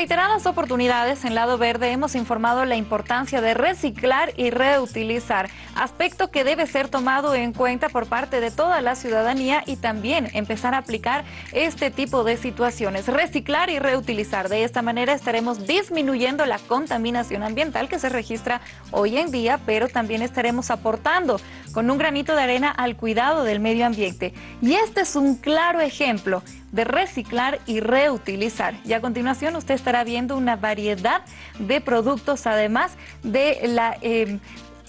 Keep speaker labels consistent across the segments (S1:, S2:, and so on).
S1: reiteradas oportunidades en Lado Verde hemos informado la importancia de reciclar y reutilizar, aspecto que debe ser tomado en cuenta por parte de toda la ciudadanía y también empezar a aplicar este tipo de situaciones. Reciclar y reutilizar. De esta manera estaremos disminuyendo la contaminación ambiental que se registra hoy en día, pero también estaremos aportando con un granito de arena al cuidado del medio ambiente. Y este es un claro ejemplo de reciclar y reutilizar. Y a continuación usted estará viendo una variedad de productos, además de la... Eh,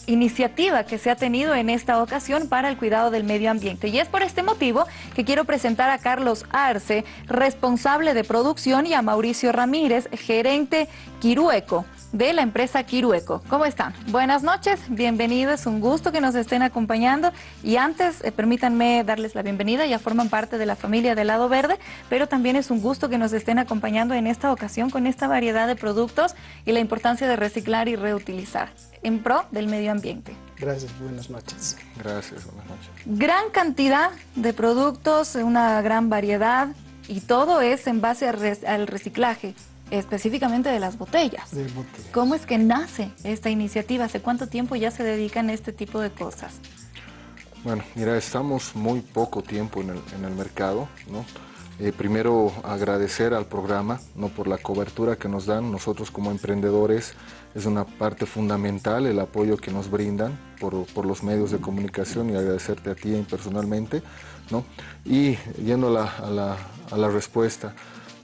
S1: iniciativa que se ha tenido en esta ocasión para el cuidado del medio ambiente. Y es por este motivo que quiero presentar a Carlos Arce, responsable de producción, y a Mauricio Ramírez, gerente Quirueco de la empresa Quirueco. ¿Cómo están? Buenas noches, bienvenidos, un gusto que nos estén acompañando y antes eh, permítanme darles la bienvenida, ya forman parte de la familia del Lado Verde, pero también es un gusto que nos estén acompañando en esta ocasión con esta variedad de productos y la importancia de reciclar y reutilizar en pro del medio ambiente.
S2: Gracias, buenas noches.
S3: Gracias, buenas noches.
S1: Gran cantidad de productos, una gran variedad y todo es en base al reciclaje específicamente de las botellas.
S2: De botellas.
S1: ¿Cómo es que nace esta iniciativa? ¿Hace cuánto tiempo ya se dedican a este tipo de cosas?
S3: Bueno, mira, estamos muy poco tiempo en el, en el mercado, ¿no? Eh, primero agradecer al programa ¿no? por la cobertura que nos dan. Nosotros como emprendedores es una parte fundamental el apoyo que nos brindan por, por los medios de comunicación y agradecerte a ti personalmente. ¿no? Y yendo a la, a la, a la respuesta,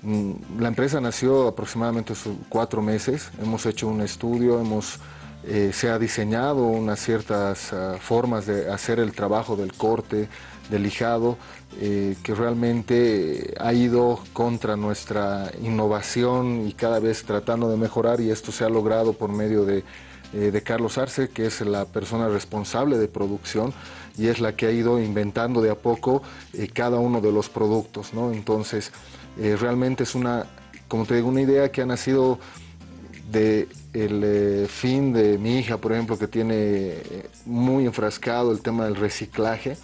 S3: Mm, la empresa nació aproximadamente cuatro meses, hemos hecho un estudio, hemos, eh, se ha diseñado unas ciertas uh, formas de hacer el trabajo del corte, del lijado, eh, que realmente ha ido contra nuestra innovación y cada vez tratando de mejorar y esto se ha logrado por medio de, eh, de Carlos Arce, que es la persona responsable de producción y es la que ha ido inventando de a poco cada uno de los productos. ¿no? Entonces, eh, realmente es una, como te digo, una idea que ha nacido de el eh, fin de mi hija, por ejemplo, que tiene eh, muy enfrascado el tema del reciclaje,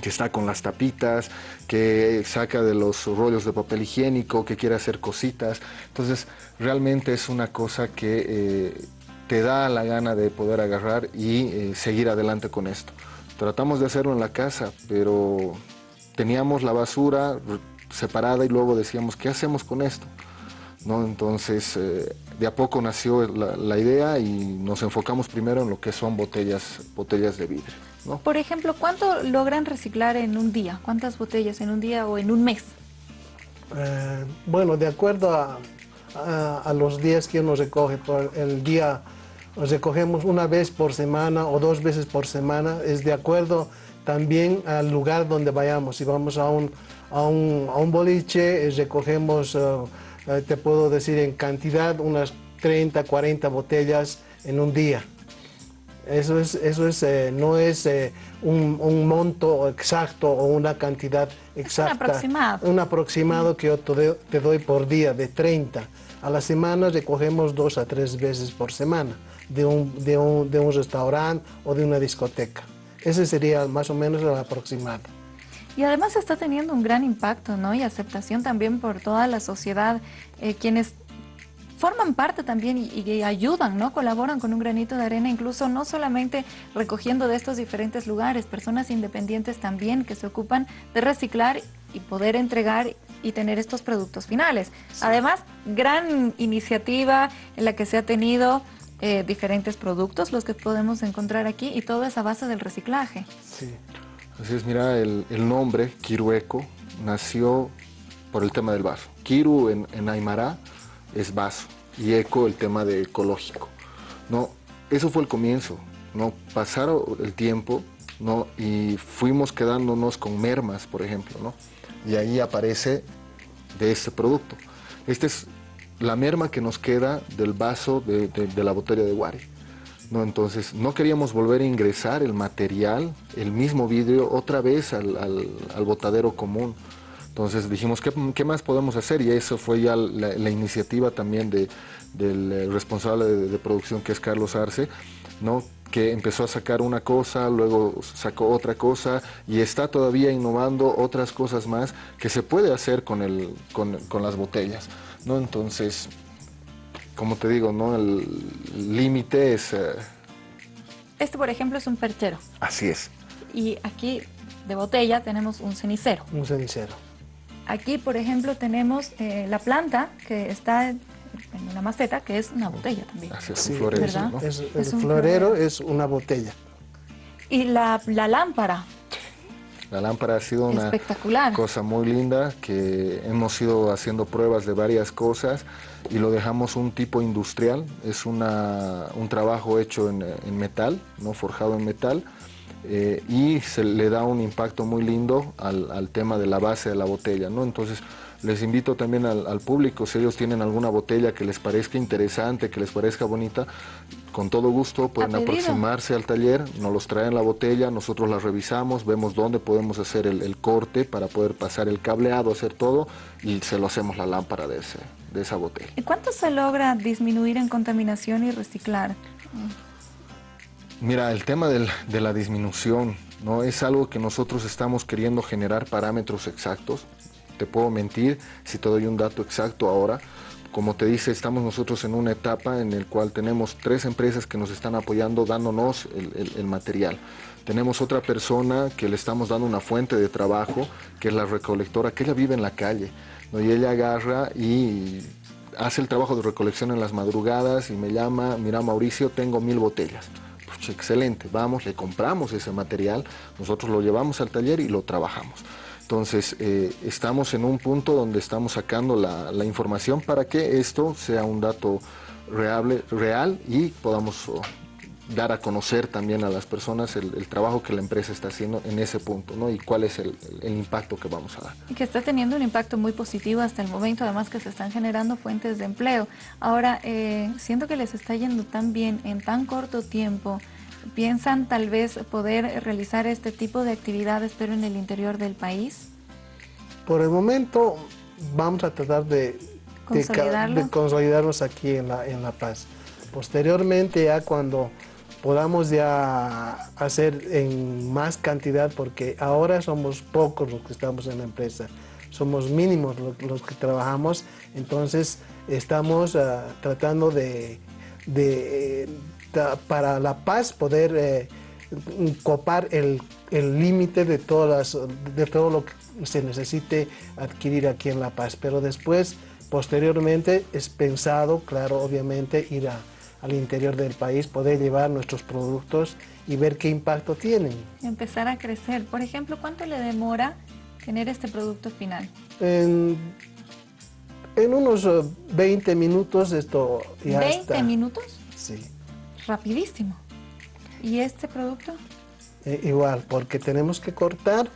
S3: que está con las tapitas, que saca de los rollos de papel higiénico, que quiere hacer cositas. Entonces, realmente es una cosa que te da la gana de poder agarrar y seguir adelante con esto. Tratamos de hacerlo en la casa, pero teníamos la basura, separada y luego decíamos, ¿qué hacemos con esto? ¿No? Entonces, eh, de a poco nació la, idea y nos enfocamos primero en lo que son botellas, botellas de vidrio. ¿no?
S1: Por ejemplo, ¿cuánto logran reciclar en un día? ¿Cuántas botellas en un día o en un mes?
S2: Eh, bueno, de acuerdo a, a, los días que uno recoge, por el día recogemos una vez por semana o dos veces por semana, es de acuerdo también al lugar donde vayamos. Si vamos a un, a un, a un boliche, eh, recogemos, eh, eh, te puedo decir en cantidad, unas 30, 40 botellas en un día. Eso, es, eso es, no es un, un, monto exacto o una cantidad exacta.
S1: un aproximado.
S2: Un aproximado que yo te doy por día, de 30. A la semana recogemos dos a tres veces por semana de un, de un, de un restaurante o de una discoteca. Ese sería más o menos el aproximado.
S1: Y además está teniendo un gran impacto, ¿no? Y aceptación también por toda la sociedad, eh, quienes forman parte también y, ayudan, ¿no? Colaboran con un granito de arena, incluso no solamente recogiendo de estos diferentes lugares, personas independientes también que se ocupan de reciclar y poder entregar y tener estos productos finales. Además, gran iniciativa en la que se ha tenido eh, diferentes productos, los que podemos encontrar aquí, y todo es a base del reciclaje.
S2: Sí.
S3: Así es, mira, el, nombre Kirueco nació por el tema del vaso. Kiru en, en Aymara es vaso y eco el tema de ecológico. ¿no? Eso fue el comienzo. ¿no? Pasaron el tiempo ¿no? y fuimos quedándonos con mermas, por ejemplo. ¿no? Y ahí aparece de este producto. Esta es la merma que nos queda del vaso de, de la botella de Wari. ¿No? Entonces no queríamos volver a ingresar el material, el mismo vidrio, otra vez al, al, botadero común. Entonces dijimos, ¿qué, ¿qué, más podemos hacer? Y eso fue ya la, iniciativa también de, del eh, responsable de, producción, que es Carlos Arce, ¿no? que empezó a sacar una cosa, luego sacó otra cosa y está todavía innovando otras cosas más que se puede hacer con, el, con, con las botellas. ¿no? Entonces, como te digo, ¿no? El límite es... Eh,
S1: este, por ejemplo, es un perchero.
S3: Así es.
S1: Y aquí, de botella, tenemos un cenicero.
S2: Un cenicero.
S1: Aquí, por ejemplo, tenemos eh, la planta que está en una maceta, que es una botella también.
S3: Así es, un florero,
S2: ¿no? es, el florero es una botella.
S1: Y la, la lámpara,
S3: la lámpara ha sido una cosa muy linda que hemos ido haciendo pruebas de varias cosas y lo dejamos un tipo industrial. Es una, un trabajo hecho en, metal, no forjado en metal. Eh, y se le da un impacto muy lindo al, al, tema de la base de la botella, ¿no? Entonces, les invito también al, público, si ellos tienen alguna botella que les parezca interesante, que les parezca bonita, con todo gusto pueden aproximarse al taller, nos los traen la botella, nosotros la revisamos, vemos dónde podemos hacer el, corte para poder pasar el cableado, hacer todo y se lo hacemos la lámpara de, ese, de esa botella.
S1: ¿Y cuánto se logra disminuir en contaminación y reciclar?
S3: Mira, el tema de la disminución no es algo que nosotros estamos queriendo generar parámetros exactos te puedo mentir si te doy un dato exacto ahora. Como te dice, estamos nosotros en una etapa en la cual tenemos tres empresas que nos están apoyando dándonos el, material. Tenemos otra persona que le estamos dando una fuente de trabajo, que es la recolectora, que ella vive en la calle. Y ella agarra y hace el trabajo de recolección en las madrugadas y me llama, mira Mauricio, tengo mil botellas. Pues excelente, vamos, le compramos ese material, nosotros lo llevamos al taller y lo trabajamos. Entonces, eh, estamos en un punto donde estamos sacando la, información para que esto sea un dato real, y podamos oh, dar a conocer también a las personas el, trabajo que la empresa está haciendo en ese punto, ¿no? Y cuál es el, impacto que vamos a dar.
S1: Y que está teniendo un impacto muy positivo hasta el momento, además que se están generando fuentes de empleo. Ahora, eh, siento que les está yendo tan bien en tan corto tiempo, ¿Piensan tal vez poder realizar este tipo de actividades pero en el interior del país?
S2: Por el momento vamos a tratar de, consolidarnos aquí en La, en la Paz. Posteriormente ya cuando podamos ya hacer en más cantidad, porque ahora somos pocos los que estamos en la empresa, somos mínimos los, que trabajamos, entonces estamos ah, tratando de, para La Paz poder eh, copar el límite de, todas de todo lo que se necesite adquirir aquí en La Paz. Pero después, posteriormente, es pensado, claro, obviamente, ir al interior del país, poder llevar nuestros productos y ver qué impacto tienen.
S1: Empezar a crecer. Por ejemplo, ¿cuánto le demora tener este producto final?
S2: En, unos 20 minutos esto ya
S1: ¿20 minutos?
S2: Sí.
S1: Rapidísimo. ¿Y este producto?
S2: Eh, igual, porque tenemos que cortar,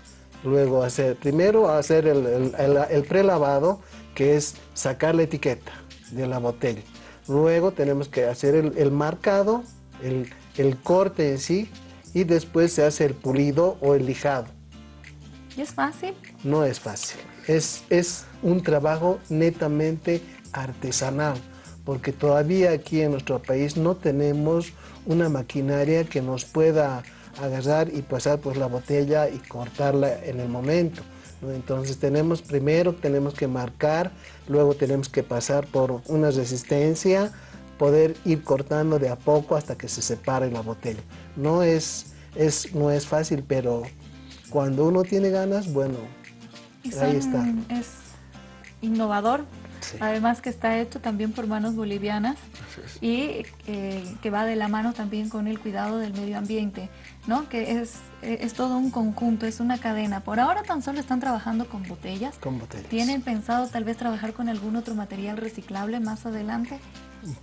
S2: luego hacer, primero hacer el, el, prelavado, que es sacar la etiqueta de la botella. Luego tenemos que hacer el, marcado, el, corte en sí, y después se hace el pulido o el lijado.
S1: ¿Y es fácil?
S2: No es fácil. Es, es un trabajo netamente artesanal porque todavía aquí en nuestro país no tenemos una maquinaria que nos pueda agarrar y pasar por la botella y cortarla en el momento. Entonces tenemos primero tenemos que marcar, luego tenemos que pasar por una resistencia, poder ir cortando de a poco hasta que se separe la botella. No es, es, no es fácil, pero cuando uno tiene ganas, bueno, ahí está.
S1: Es innovador Además que está hecho también por manos bolivianas y eh, que va de la mano también con el cuidado del medio ambiente, ¿no? Que es, es todo un conjunto, es una cadena. Por ahora tan solo están trabajando con botellas.
S2: Con botellas.
S1: ¿Tienen pensado tal vez trabajar con algún otro material reciclable más adelante?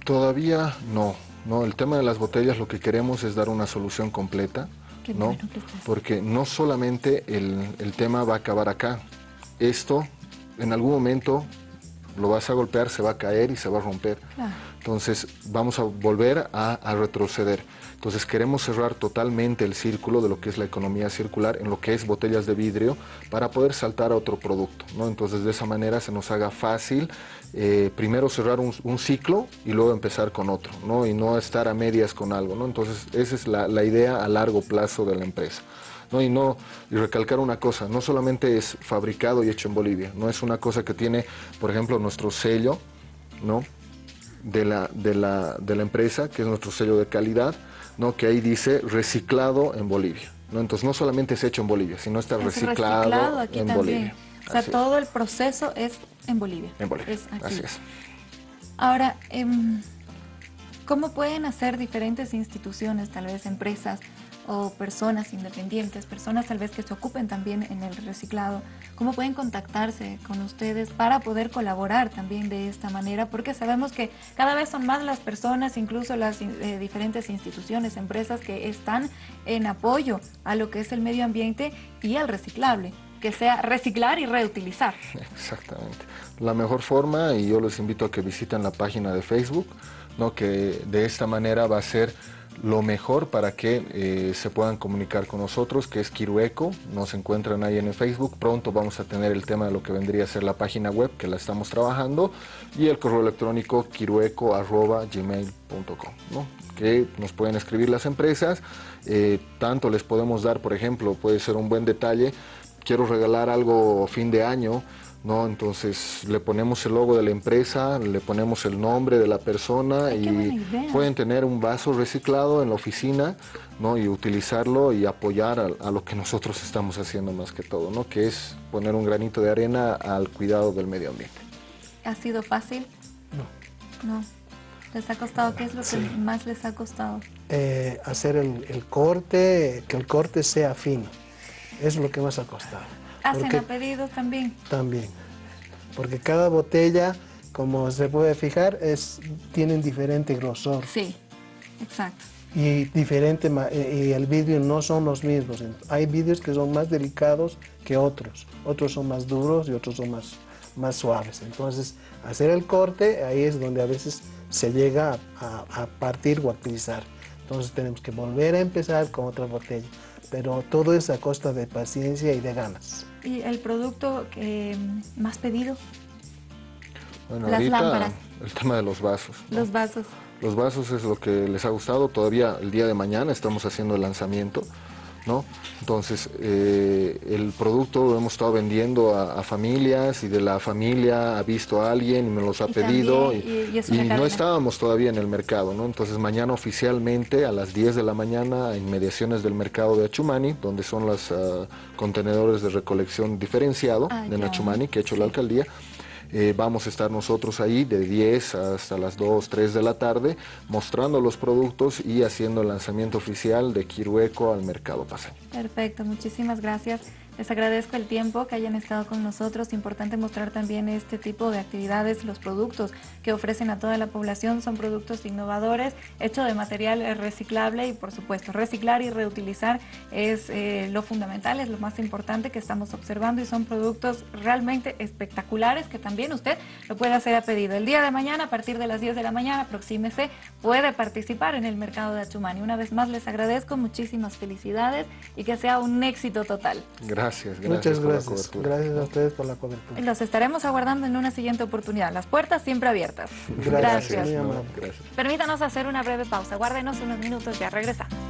S3: Todavía no. No, el tema de las botellas lo que queremos es dar una solución completa, ¿no? Porque no solamente el, el tema va a acabar acá. Esto en algún momento lo vas a golpear, se va a caer y se va a romper. Entonces vamos a volver a, retroceder. Entonces queremos cerrar totalmente el círculo de lo que es la economía circular en lo que es botellas de vidrio para poder saltar a otro producto. ¿no? Entonces de esa manera se nos haga fácil eh, primero cerrar un, ciclo y luego empezar con otro ¿no? y no estar a medias con algo. ¿no? Entonces esa es la idea a largo plazo de la empresa. ¿no? Y, no, y recalcar una cosa, no solamente es fabricado y hecho en Bolivia, no es una cosa que tiene, por ejemplo, nuestro sello, ¿no? de la, de, la, de la empresa, que es nuestro sello de calidad, ¿no? que ahí dice reciclado en Bolivia. ¿no? Entonces no solamente es hecho en Bolivia, sino está reciclado, aquí en Bolivia.
S1: O sea, todo el proceso es en Bolivia.
S3: En Bolivia, así es.
S1: Ahora, em, ¿cómo pueden hacer diferentes instituciones, tal vez empresas, o personas independientes, personas tal vez que se ocupen también en el reciclado, cómo pueden contactarse con ustedes para poder colaborar también de esta manera, porque sabemos que cada vez son más las personas, incluso las eh, diferentes instituciones, empresas que están en apoyo a lo que es el medio ambiente y al reciclable que sea reciclar y reutilizar.
S3: Exactamente. La mejor forma, y yo les invito a que visiten la página de Facebook, ¿no? que de esta manera va a ser lo mejor para que eh, se puedan comunicar con nosotros, que es Kirueco, nos encuentran ahí en el Facebook, pronto vamos a tener el tema de lo que vendría a ser la página web, que la estamos trabajando, y el correo electrónico kirueco.gmail.com, ¿no? que nos pueden escribir las empresas, eh, tanto les podemos dar, por ejemplo, puede ser un buen detalle, quiero regalar algo fin de año, ¿no? Entonces le ponemos el logo de la empresa, le ponemos el nombre de la persona y pueden tener un vaso reciclado en la oficina, ¿no? Y utilizarlo y apoyar a, lo que nosotros estamos haciendo más que todo, ¿no? Que es poner un granito de arena al cuidado del medio ambiente.
S1: ¿Ha sido fácil?
S2: No.
S1: No. ¿Les ha costado? ¿Qué es lo que más les ha costado?
S2: Eh, hacer el, corte, que el corte sea fino. Es lo que más ha costado.
S1: ¿Hacen a pedido también?
S2: También, porque cada botella, como se puede fijar, es, tienen diferente grosor.
S1: Sí, exacto.
S2: Y, diferente, y el vidrio no son los mismos. Hay vidrios que son más delicados que otros. Otros son más duros y otros son más, más suaves. Entonces, hacer el corte, ahí es donde a veces se llega a, a partir o a utilizar. Entonces tenemos que volver a empezar con otra botella. Pero todo es a costa de paciencia y de ganas.
S1: ¿Y el producto más pedido?
S3: Bueno, Las lámparas. el tema de los vasos.
S1: Los vasos.
S3: Los vasos es lo que les ha gustado. Todavía el día de mañana estamos haciendo el lanzamiento. ¿No? Entonces, eh, el producto lo hemos estado vendiendo a, familias y de la familia ha visto a alguien y me los ha pedido y, no estábamos todavía en el mercado, ¿no? Entonces, mañana oficialmente a las 10 de la mañana en mediaciones del mercado de Achumani, donde son los ah, contenedores de recolección diferenciado de Nachumani que ha hecho la alcaldía, eh, vamos a estar nosotros ahí de 10 hasta las 2, 3 de la tarde mostrando los productos y haciendo el lanzamiento oficial de Kirueco al mercado paseño.
S1: Perfecto, muchísimas gracias. Les agradezco el tiempo que hayan estado con nosotros. Importante mostrar también este tipo de actividades. Los productos que ofrecen a toda la población son productos innovadores, hechos de material reciclable y, por supuesto, reciclar y reutilizar es eh, lo fundamental, es lo más importante que estamos observando y son productos realmente espectaculares que también usted lo puede hacer a pedido. El día de mañana, a partir de las 10 de la mañana, aproxímese, puede participar en el mercado de Achumani. Una vez más les agradezco, muchísimas felicidades y que sea un éxito total.
S3: Gracias. Gracias,
S2: gracias. Muchas gracias. Gracias a ustedes por la cobertura.
S1: Los estaremos aguardando en una siguiente oportunidad. Las puertas siempre abiertas.
S2: Gracias. gracias.
S1: Permítanos hacer una breve pausa. Guárdenos unos minutos, ya regresamos.